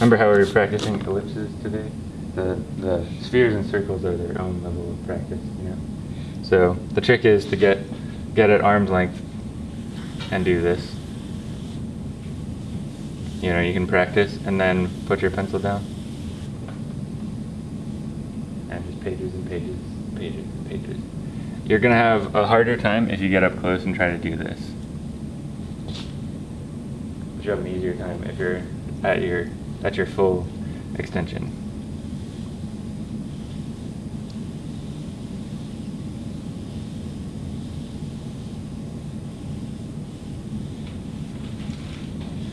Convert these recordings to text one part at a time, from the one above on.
remember how we were practicing ellipses today? The, the spheres and circles are their own level of practice, you know? So the trick is to get, get at arm's length and do this. You know, you can practice and then put your pencil down. And just pages and pages, pages and pages. You're gonna have a harder time if you get up close and try to do this. But you have an easier time if you're at your at your full extension.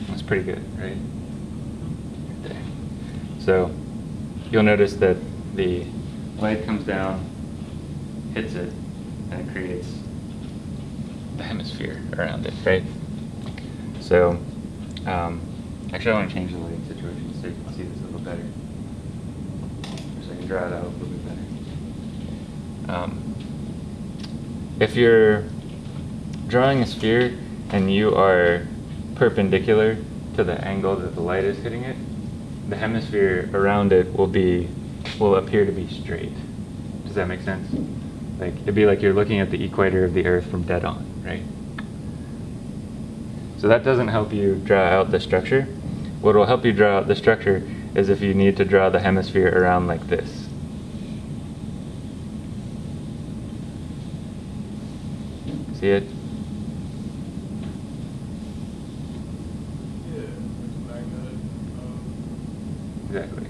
That's pretty good, right? Right. So you'll notice that the light comes down, hits it, and it creates the hemisphere around it, right? So, um, actually, I want to change the lighting situation you can see this a little better. So I can draw it out a little bit better. Um, if you're drawing a sphere and you are perpendicular to the angle that the light is hitting it, the hemisphere around it will be will appear to be straight. Does that make sense? Like it'd be like you're looking at the equator of the Earth from dead on, right? So that doesn't help you draw out the structure. What will help you draw out the structure is if you need to draw the hemisphere around like this. See it? Yeah, it's magnetic. um, Exactly.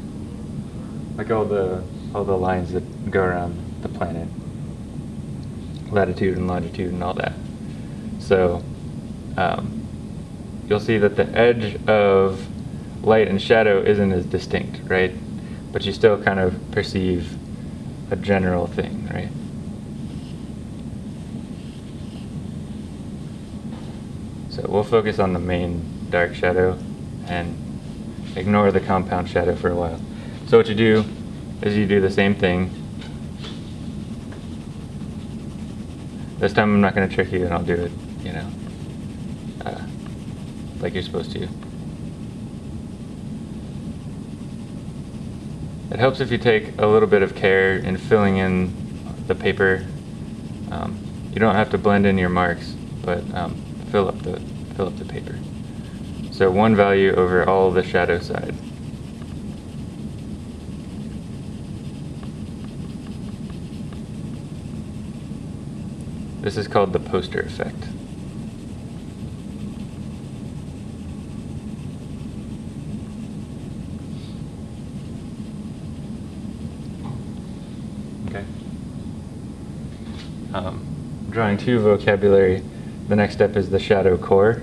Like all the all the lines that go around the planet. Latitude and longitude and all that. So um, you'll see that the edge of light and shadow isn't as distinct, right? But you still kind of perceive a general thing, right? So we'll focus on the main dark shadow and ignore the compound shadow for a while. So what you do is you do the same thing. This time I'm not going to trick you and I'll do it, you know, uh, like you're supposed to. It helps if you take a little bit of care in filling in the paper. Um, you don't have to blend in your marks, but um, fill up the fill up the paper. So one value over all the shadow side. This is called the poster effect. Okay. Um, drawing two vocabulary, the next step is the shadow core,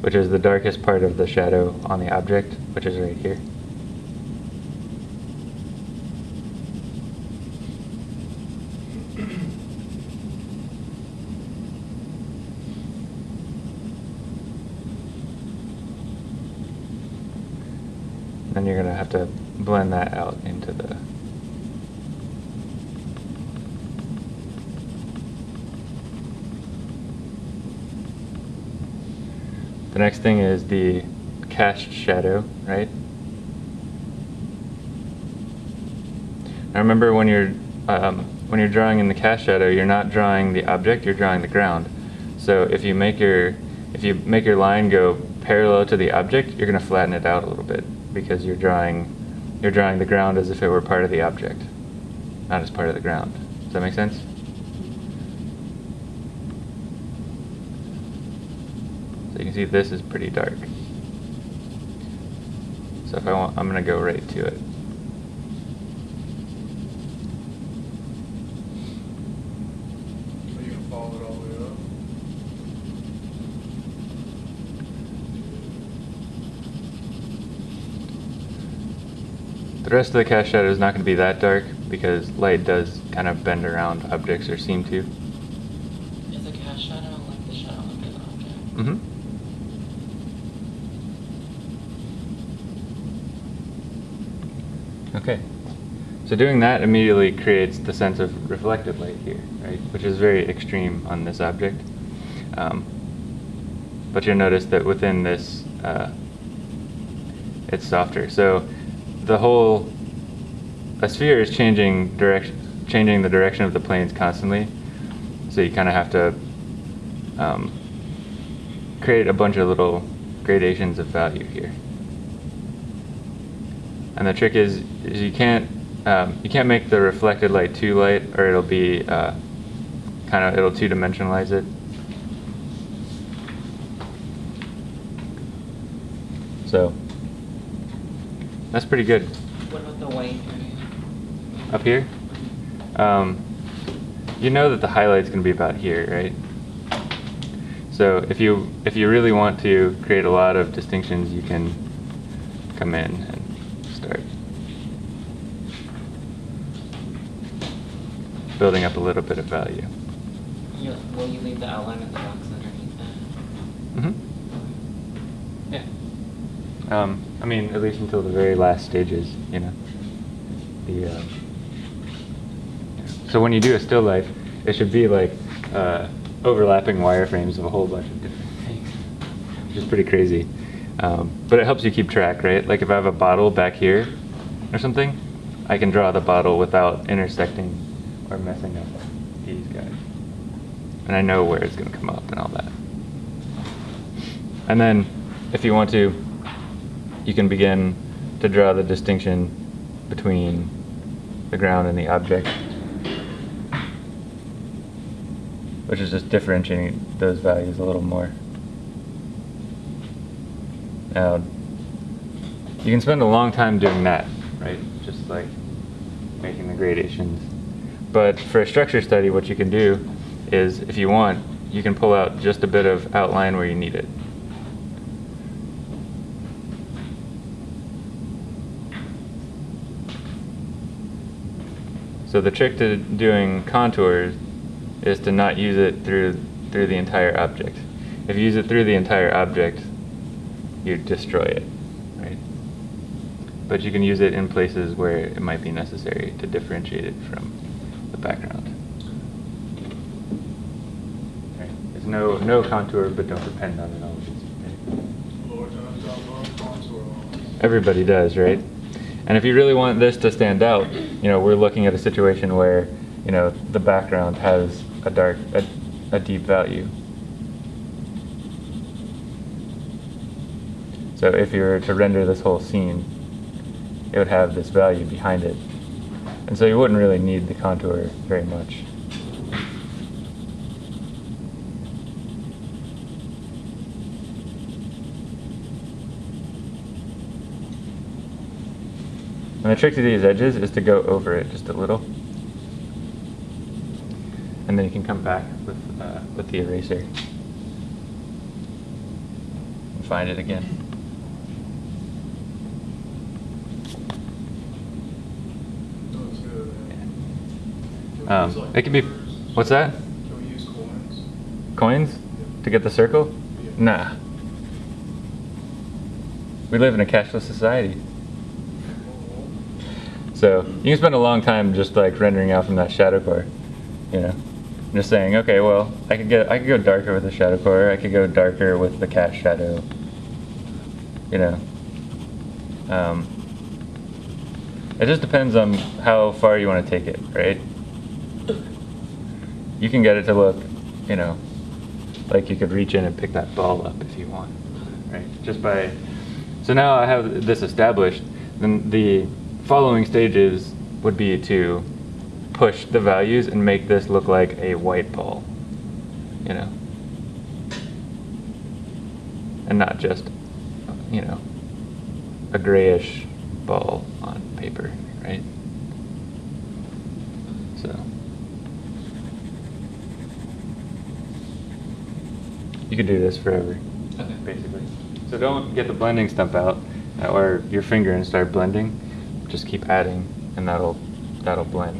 which is the darkest part of the shadow on the object, which is right here. Then you're gonna have to blend that out into the next thing is the cast shadow, right? Now remember when you're um, when you're drawing in the cast shadow, you're not drawing the object, you're drawing the ground. So if you make your if you make your line go parallel to the object, you're going to flatten it out a little bit because you're drawing you're drawing the ground as if it were part of the object, not as part of the ground. Does that make sense? So you can see this is pretty dark. So if I want, I'm going to go right to it. Are you gonna follow it all the way up? The rest of the cast shadow is not going to be that dark because light does kind of bend around objects or seem to. Is a cast shadow like the shadow of an object? Mm-hmm. Okay. So doing that immediately creates the sense of reflected light here, right? Which is very extreme on this object. Um, but you'll notice that within this, uh, it's softer. So the whole a sphere is changing direction, changing the direction of the planes constantly. So you kind of have to um, create a bunch of little gradations of value here. And the trick is, is you can't um, you can't make the reflected light too light, or it'll be uh, kind of it'll two dimensionalize it. So that's pretty good. What about the white area? Up here, um, you know that the highlight's going to be about here, right? So if you if you really want to create a lot of distinctions, you can come in and start building up a little bit of value. You, will you leave the outline of the box underneath that? Mm-hmm. Yeah. Um, I mean, at least until the very last stages, you know. The uh, so when you do a still life, it should be like uh, overlapping wireframes of a whole bunch of different things, which is pretty crazy. Um, but it helps you keep track, right? Like if I have a bottle back here or something, I can draw the bottle without intersecting or messing up these guys. And I know where it's going to come up and all that. And then, if you want to, you can begin to draw the distinction between the ground and the object, which is just differentiating those values a little more. Now, you can spend a long time doing that, right? Just like making the gradations. But for a structure study, what you can do is, if you want, you can pull out just a bit of outline where you need it. So the trick to doing contours is to not use it through through the entire object. If you use it through the entire object, you destroy it, right? But you can use it in places where it might be necessary to differentiate it from background. Right. There's no no contour, but don't depend on it always. right? Lord times out long contour lines. Everybody does, right? And if you really want this to stand out, you know, we're looking at a situation where, you know, the background has a dark, a, a deep value. So if you were to render this whole scene, it would have this value behind it. And so you wouldn't really need the contour very much. And the trick to these edges is to go over it just a little. And then you can come back with, uh, with the eraser. And find it again. Looks good, man. Can we Um, it can be, what's that? Can we use coins? Coins? To get the circle? Nah. We live in a cashless society. So you can spend a long time just like rendering out from that shadow core, you know, just saying, okay, well, I could get, I could go darker with the shadow core, I could go darker with the cast shadow, you know. Um, it just depends on how far you want to take it, right? You can get it to look, you know, like you could reach in and pick that ball up if you want, right? Just by, so now I have this established, then the following stages would be to push the values and make this look like a white ball, you know? And not just, you know, a grayish ball on paper, right? So. You could do this forever, Okay. basically. So don't get the blending stump out uh, or your finger and start blending. Just keep adding, and that'll that'll blend.